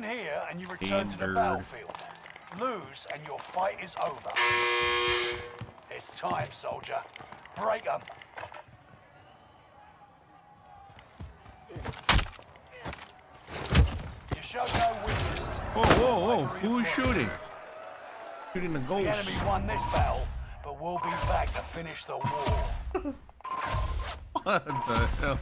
win here and you return to the battlefield. Lose and your fight is over. It's time, soldier. Break them. You show no weakness. Whoa, whoa, whoa! Who is shooting? Shooting the ghost. The enemy won this battle, but we'll be back to finish the war. What the hell?